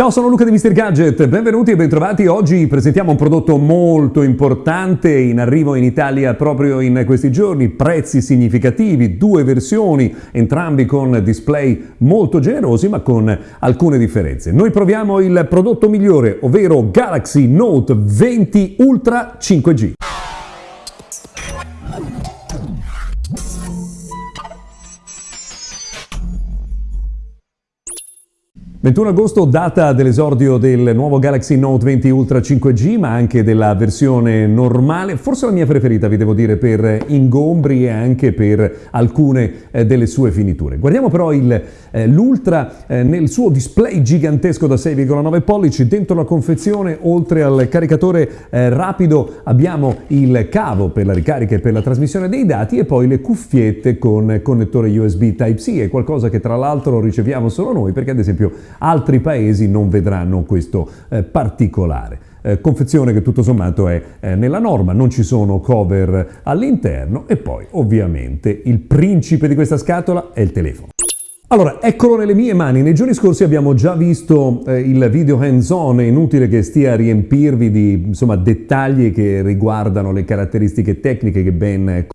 Ciao, sono Luca di Mr. Gadget, benvenuti e bentrovati. Oggi presentiamo un prodotto molto importante in arrivo in Italia proprio in questi giorni, prezzi significativi, due versioni, entrambi con display molto generosi ma con alcune differenze. Noi proviamo il prodotto migliore, ovvero Galaxy Note 20 Ultra 5G. 21 agosto, data dell'esordio del nuovo Galaxy Note 20 Ultra 5G, ma anche della versione normale, forse la mia preferita, vi devo dire, per ingombri e anche per alcune eh, delle sue finiture. Guardiamo però eh, l'Ultra eh, nel suo display gigantesco da 6,9 pollici, dentro la confezione, oltre al caricatore eh, rapido, abbiamo il cavo per la ricarica e per la trasmissione dei dati e poi le cuffiette con connettore USB Type-C, è qualcosa che tra l'altro riceviamo solo noi, perché ad esempio altri paesi non vedranno questo eh, particolare. Eh, confezione che tutto sommato è eh, nella norma, non ci sono cover all'interno e poi ovviamente il principe di questa scatola è il telefono. Allora, eccolo nelle mie mani. Nei giorni scorsi abbiamo già visto eh, il video hands-on, è inutile che stia a riempirvi di insomma, dettagli che riguardano le caratteristiche tecniche che ben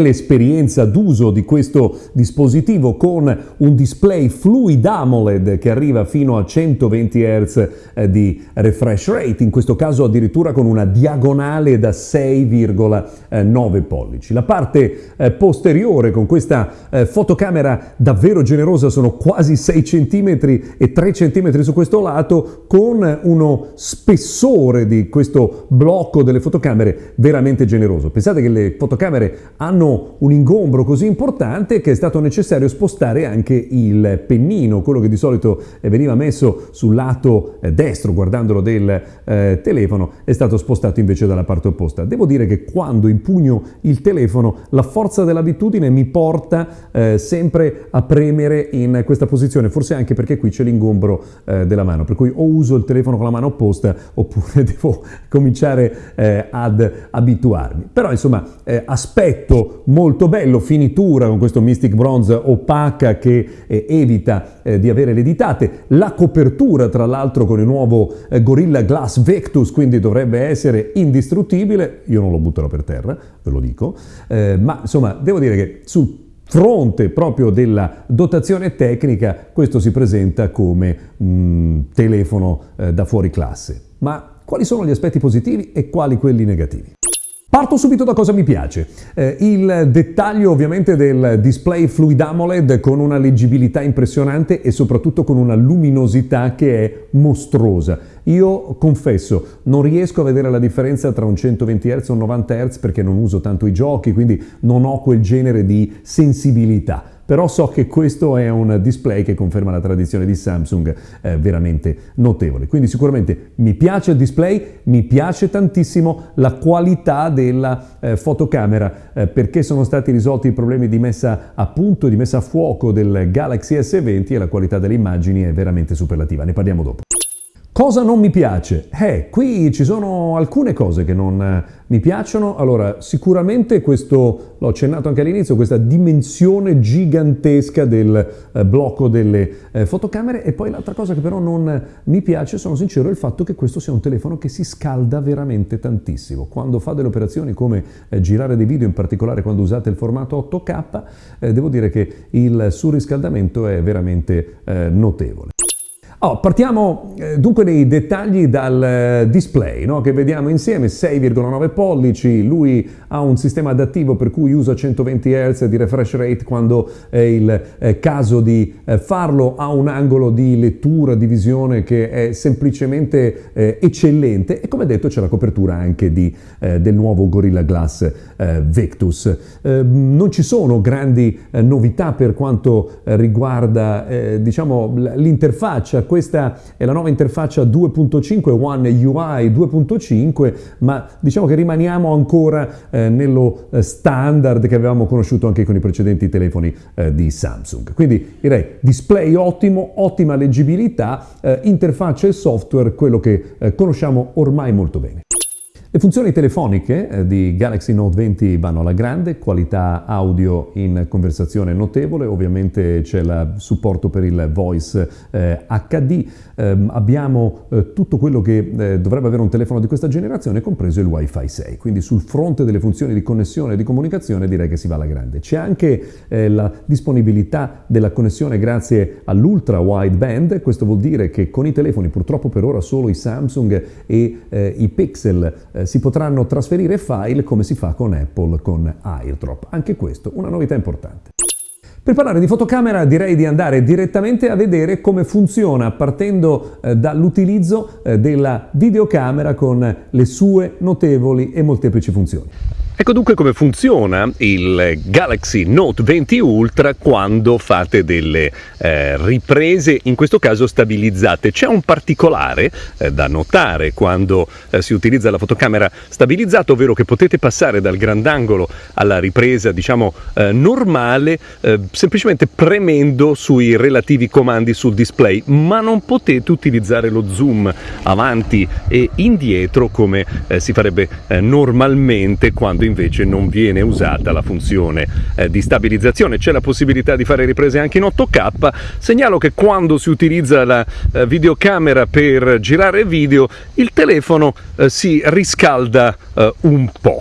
l'esperienza d'uso di questo dispositivo con un display Fluid AMOLED che arriva fino a 120 Hz eh, di refresh rate, in questo caso addirittura con una diagonale da 6,9 pollici. La parte eh, posteriore con questa eh, fotocamera davvero generosa sono quasi 6 cm e 3 cm su questo lato con uno spessore di questo blocco delle fotocamere veramente generoso. Pensate che le fotocamere hanno un ingombro così importante che è stato necessario spostare anche il pennino, quello che di solito eh, veniva messo sul lato eh, destro guardandolo del eh, telefono, è stato spostato invece dalla parte opposta. Devo dire che quando impugno il telefono la forza dell'abitudine mi porta eh, sempre a premere in questa posizione, forse anche perché qui c'è l'ingombro eh, della mano, per cui o uso il telefono con la mano opposta oppure devo cominciare eh, ad abituarmi. Però insomma aspetto molto bello, finitura con questo Mystic Bronze opaca che eh, evita eh, di avere le ditate, la copertura tra l'altro con il nuovo eh, Gorilla Glass Vectus, quindi dovrebbe essere indistruttibile, io non lo butterò per terra, ve lo dico, eh, ma insomma devo dire che sul fronte proprio della dotazione tecnica questo si presenta come un telefono eh, da fuori classe. Ma quali sono gli aspetti positivi e quali quelli negativi? Parto subito da cosa mi piace. Eh, il dettaglio ovviamente del display Fluid AMOLED con una leggibilità impressionante e soprattutto con una luminosità che è mostruosa. Io confesso, non riesco a vedere la differenza tra un 120 Hz e un 90 Hz perché non uso tanto i giochi, quindi non ho quel genere di sensibilità però so che questo è un display che conferma la tradizione di Samsung eh, veramente notevole. Quindi sicuramente mi piace il display, mi piace tantissimo la qualità della eh, fotocamera eh, perché sono stati risolti i problemi di messa a punto, di messa a fuoco del Galaxy S20 e la qualità delle immagini è veramente superlativa. Ne parliamo dopo. Cosa non mi piace? Eh, qui ci sono alcune cose che non eh, mi piacciono. Allora, sicuramente questo, l'ho accennato anche all'inizio, questa dimensione gigantesca del eh, blocco delle eh, fotocamere e poi l'altra cosa che però non mi piace, sono sincero, è il fatto che questo sia un telefono che si scalda veramente tantissimo. Quando fa delle operazioni come girare dei video, in particolare quando usate il formato 8K, eh, devo dire che il surriscaldamento è veramente notevole. Oh, partiamo eh, dunque nei dettagli dal eh, display no? che vediamo insieme, 6,9 pollici, lui ha un sistema adattivo per cui usa 120 Hz di refresh rate quando è il eh, caso di eh, farlo, ha un angolo di lettura, di visione che è semplicemente eh, eccellente e come detto c'è la copertura anche di, eh, del nuovo Gorilla Glass Vectus. Ehm, non ci sono grandi novità per quanto riguarda diciamo, l'interfaccia questa è la nuova interfaccia 2.5 One UI 2.5, ma diciamo che rimaniamo ancora eh, nello eh, standard che avevamo conosciuto anche con i precedenti telefoni eh, di Samsung. Quindi direi display ottimo, ottima leggibilità, eh, interfaccia e software, quello che eh, conosciamo ormai molto bene. Le funzioni telefoniche eh, di Galaxy Note 20 vanno alla grande, qualità audio in conversazione notevole, ovviamente c'è il supporto per il voice eh, HD, eh, abbiamo eh, tutto quello che eh, dovrebbe avere un telefono di questa generazione, compreso il Wi-Fi 6, quindi sul fronte delle funzioni di connessione e di comunicazione direi che si va alla grande. C'è anche eh, la disponibilità della connessione grazie all'ultra wideband, questo vuol dire che con i telefoni, purtroppo per ora solo i Samsung e i Pixel, eh, si potranno trasferire file come si fa con Apple con AirDrop. Anche questo una novità importante. Per parlare di fotocamera direi di andare direttamente a vedere come funziona partendo eh, dall'utilizzo eh, della videocamera con le sue notevoli e molteplici funzioni. Ecco dunque come funziona il Galaxy Note 20 Ultra quando fate delle eh, riprese, in questo caso stabilizzate. C'è un particolare eh, da notare quando eh, si utilizza la fotocamera stabilizzata, ovvero che potete passare dal grandangolo alla ripresa, diciamo, eh, normale, eh, semplicemente premendo sui relativi comandi sul display, ma non potete utilizzare lo zoom avanti e indietro come eh, si farebbe normalmente quando invece non viene usata la funzione eh, di stabilizzazione. C'è la possibilità di fare riprese anche in 8K. Segnalo che quando si utilizza la eh, videocamera per girare video, il telefono eh, si riscalda eh, un po'.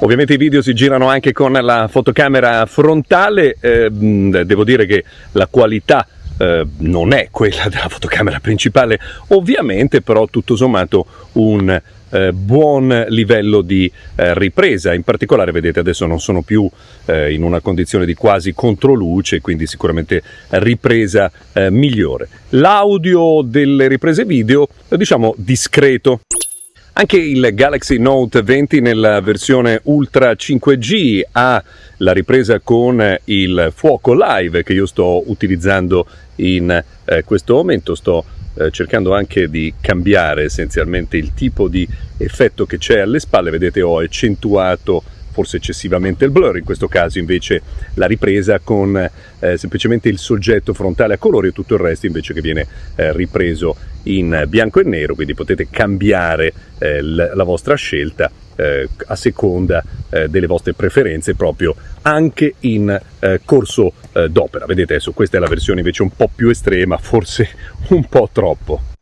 Ovviamente i video si girano anche con la fotocamera frontale, eh, devo dire che la qualità eh, non è quella della fotocamera principale, ovviamente però tutto sommato un eh, buon livello di eh, ripresa, in particolare vedete adesso non sono più eh, in una condizione di quasi controluce, quindi sicuramente ripresa eh, migliore. L'audio delle riprese video diciamo discreto. Anche il Galaxy Note 20 nella versione Ultra 5G ha la ripresa con il fuoco live che io sto utilizzando in eh, questo momento. Sto eh, cercando anche di cambiare essenzialmente il tipo di effetto che c'è alle spalle, vedete ho accentuato forse eccessivamente il blur, in questo caso invece la ripresa con eh, semplicemente il soggetto frontale a colori e tutto il resto invece che viene eh, ripreso in bianco e nero, quindi potete cambiare eh, la vostra scelta eh, a seconda eh, delle vostre preferenze proprio anche in eh, corso eh, d'opera. Vedete adesso questa è la versione invece un po' più estrema, forse un po' troppo.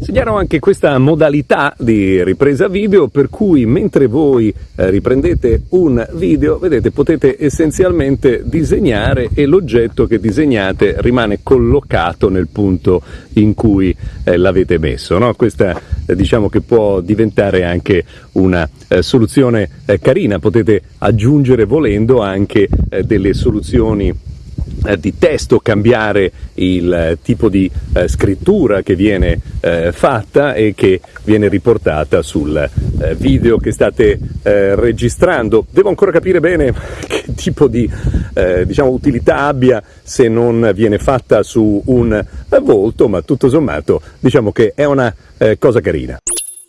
Segnalo anche questa modalità di ripresa video per cui mentre voi eh, riprendete un video, vedete, potete essenzialmente disegnare e l'oggetto che disegnate rimane collocato nel punto in cui eh, l'avete messo. No? Questa eh, diciamo che può diventare anche una eh, soluzione eh, carina, potete aggiungere volendo anche delle soluzioni eh, di testo, cambiare il eh, tipo di eh, scrittura che viene eh, fatta e che viene riportata sul eh, video che state registrando. Devo ancora capire bene che tipo di diciamo, utilità abbia se non viene fatta su un volto, ma tutto sommato diciamo che è una cosa carina.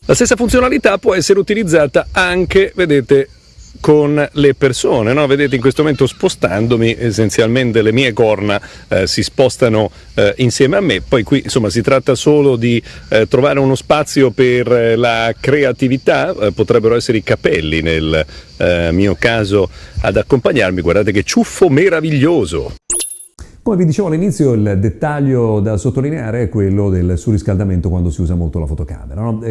La stessa funzionalità può essere utilizzata anche, vedete, con le persone. No? Vedete in questo momento spostandomi essenzialmente le mie corna eh, si spostano eh, insieme a me, poi qui insomma si tratta solo di eh, trovare uno spazio per eh, la creatività, eh, potrebbero essere i capelli nel eh, mio caso ad accompagnarmi, guardate che ciuffo meraviglioso! Come vi dicevo all'inizio, il dettaglio da sottolineare è quello del surriscaldamento quando si usa molto la fotocamera. No?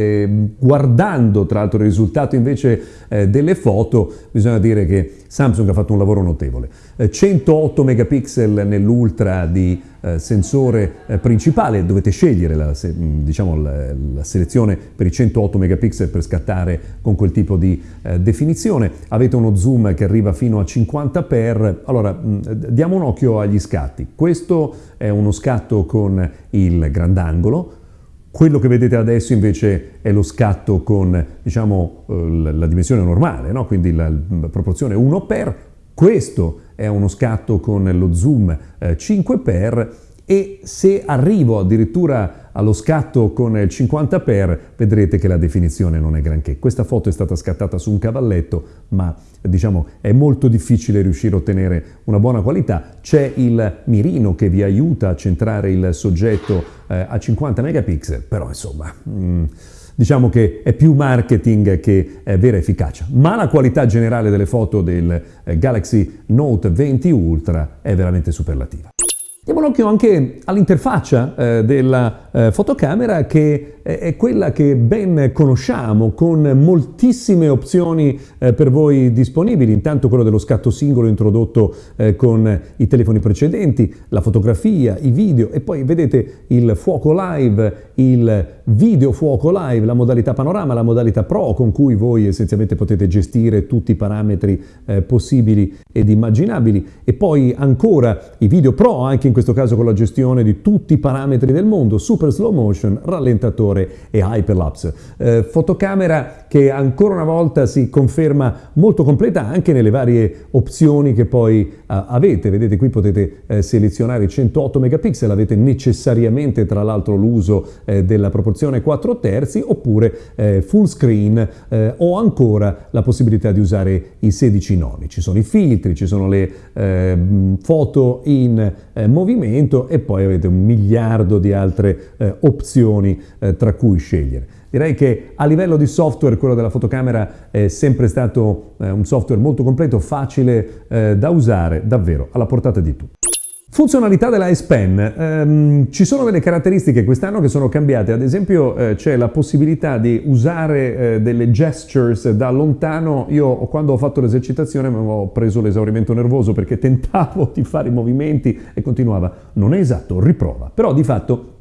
guardando tra l'altro il risultato invece eh, delle foto, bisogna dire che Samsung ha fatto un lavoro notevole. 108 eh, megapixel nell'ultra di sensore eh, principale, dovete scegliere la, se, diciamo, la, la, selezione per i 108 megapixel per scattare con quel tipo di eh, definizione. Avete uno zoom che arriva fino a 50 x Allora, mh, diamo un occhio agli scatti. Questo è uno scatto con il grandangolo, quello che vedete adesso invece è lo scatto con diciamo, la dimensione normale, no? quindi la, proporzione 1 per. Questo è uno scatto con lo zoom 5 x e se arrivo addirittura allo scatto con il 50 x vedrete che la definizione non è granché. Questa foto è stata scattata su un cavalletto ma diciamo è molto difficile riuscire a ottenere una buona qualità. C'è il mirino che vi aiuta a centrare il soggetto eh, a 50 megapixel però insomma... Mm, diciamo che è più marketing che è vera efficacia, ma la qualità generale delle foto del eh, Galaxy Note 20 Ultra è veramente superlativa. Diamo un occhio anche all'interfaccia eh, della eh, fotocamera che è quella che ben conosciamo con moltissime opzioni eh, per voi disponibili, intanto quello dello scatto singolo introdotto eh, con i telefoni precedenti, la fotografia, i video e poi vedete il fuoco live, il video fuoco live, la modalità panorama, la modalità pro con cui voi essenzialmente potete gestire tutti i parametri eh, possibili ed immaginabili. E poi ancora i video pro anche in questo caso con la gestione di tutti i parametri del mondo, super slow motion, rallentatore e hyperlapse. Eh, fotocamera che ancora una volta si conferma molto completa anche nelle varie opzioni che poi eh, avete. Vedete qui potete eh, selezionare i 108 megapixel, avete necessariamente tra l'altro l'uso eh, della proporzione 4 terzi oppure eh, full screen eh, o ancora la possibilità di usare i 16 noni. Ci sono i filtri, ci sono le foto in movimento e poi avete un miliardo di altre opzioni tra cui scegliere. Direi che a livello di software quello della fotocamera è sempre stato eh, un software molto completo, facile eh, da usare, davvero alla portata di tutti. Funzionalità della S Pen. Um, ci sono delle caratteristiche quest'anno che sono cambiate, ad esempio eh, c'è la possibilità di usare eh, delle gestures da lontano. Io quando ho fatto l'esercitazione mi avevo preso l'esaurimento nervoso perché tentavo di fare i movimenti e continuava. Non è esatto, riprova. Però di fatto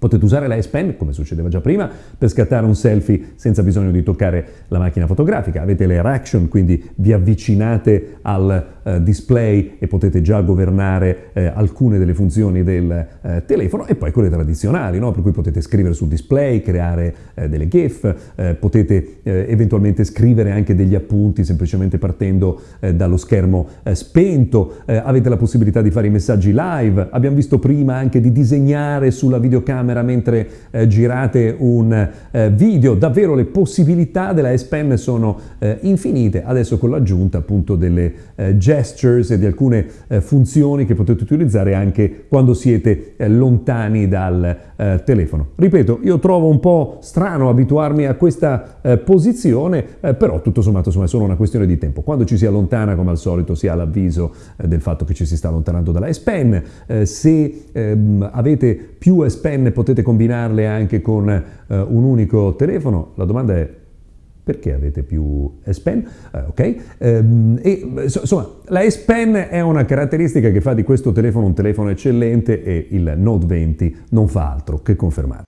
Potete usare la S Pen, come succedeva già prima, per scattare un selfie senza bisogno di toccare la macchina fotografica. Avete le reaction, quindi vi avvicinate al eh, display e potete già governare eh, alcune delle funzioni del eh, telefono e poi quelle tradizionali, no? per cui potete scrivere sul display, creare eh, delle GIF, eh, potete eh, eventualmente scrivere anche degli appunti semplicemente partendo dallo schermo spento, avete la possibilità di fare i messaggi live, abbiamo visto prima anche di disegnare sulla videocamera camera mentre eh, girate un eh, video, davvero le possibilità della S Pen sono eh, infinite, adesso con l'aggiunta appunto delle eh, gestures e di alcune eh, funzioni che potete utilizzare anche quando siete lontani dal telefono. Ripeto, io trovo un po' strano abituarmi a questa posizione, però tutto sommato insomma, è solo una questione di tempo. Quando ci si allontana, come al solito, si ha l'avviso del fatto che ci si sta allontanando dalla S Pen, se ehm, avete più S Pen potete combinarle anche con eh, un unico telefono. La domanda è perché avete più S Pen? Eh, ok, ehm, e, insomma la S Pen è una caratteristica che fa di questo telefono un telefono eccellente e il Note 20 non fa altro che confermare.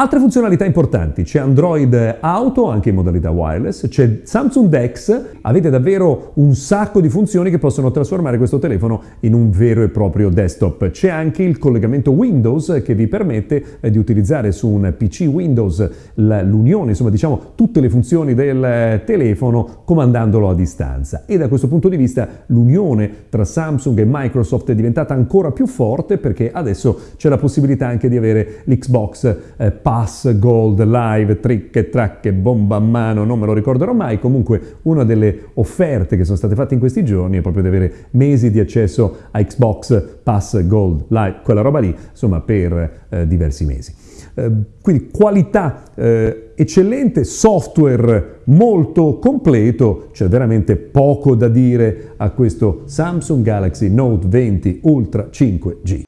Altre funzionalità importanti, c'è Android Auto anche in modalità wireless, c'è Samsung Dex, avete davvero un sacco di funzioni che possono trasformare questo telefono in un vero e proprio desktop. C'è anche il collegamento Windows che vi permette eh, di utilizzare su un PC Windows l'unione, insomma diciamo tutte le funzioni del telefono comandandolo a distanza. E da questo punto di vista l'unione tra Samsung e Microsoft è diventata ancora più forte perché adesso c'è la possibilità anche di avere l'Xbox eh, Pass, Gold, Live, Trick Track Bomba a mano, non me lo ricorderò mai, comunque una delle offerte che sono state fatte in questi giorni è proprio di avere mesi di accesso a Xbox Pass, Gold, Live, quella roba lì, insomma per eh, diversi mesi. Eh, quindi qualità eh, eccellente, software molto completo, c'è veramente poco da dire a questo Samsung Galaxy Note 20 Ultra 5G.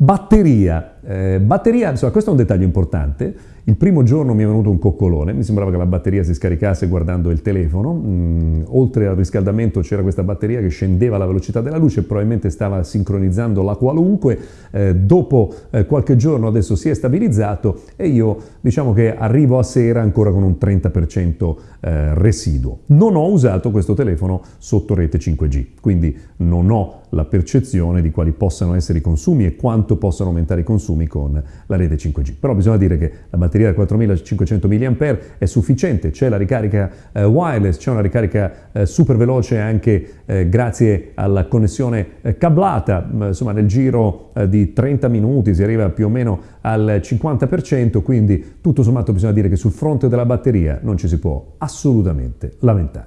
Batteria. Eh, batteria, insomma, questo è un dettaglio importante. Il primo giorno mi è venuto un coccolone, mi sembrava che la batteria si scaricasse guardando il telefono. Mm, oltre al riscaldamento c'era questa batteria che scendeva alla velocità della luce, probabilmente stava sincronizzando la qualunque. Eh, dopo eh, qualche giorno adesso si è stabilizzato e io diciamo che arrivo a sera ancora con un 30% eh, residuo. Non ho usato questo telefono sotto rete 5G, quindi non ho la percezione di quali possano essere i consumi e quanto possano aumentare i consumi con la rete 5G. Però bisogna dire che la batteria da 4500 mAh è sufficiente, c'è la ricarica eh, wireless, c'è una ricarica eh, super veloce anche eh, grazie alla connessione eh, cablata, insomma nel giro eh, di 30 minuti si arriva più o meno al 50%, quindi tutto sommato bisogna dire che sul fronte della batteria non ci si può assolutamente lamentare.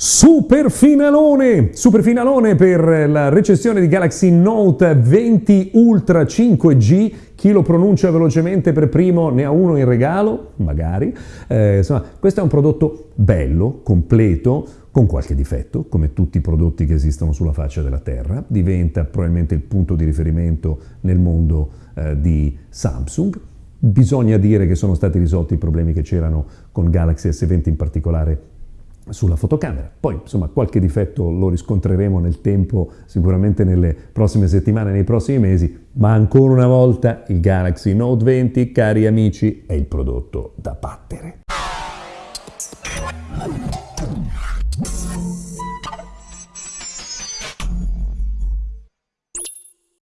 Super finalone! Super finalone per la recensione di Galaxy Note 20 Ultra 5G. Chi lo pronuncia velocemente per primo ne ha uno in regalo, magari. Eh, insomma, questo è un prodotto bello, completo, con qualche difetto, come tutti i prodotti che esistono sulla faccia della Terra. Diventa probabilmente il punto di riferimento nel mondo eh, di Samsung. Bisogna dire che sono stati risolti i problemi che c'erano con Galaxy S20 in particolare sulla fotocamera. Poi, insomma, qualche difetto lo riscontreremo nel tempo, sicuramente nelle prossime settimane, nei prossimi mesi, ma ancora una volta il Galaxy Note 20, cari amici, è il prodotto da battere.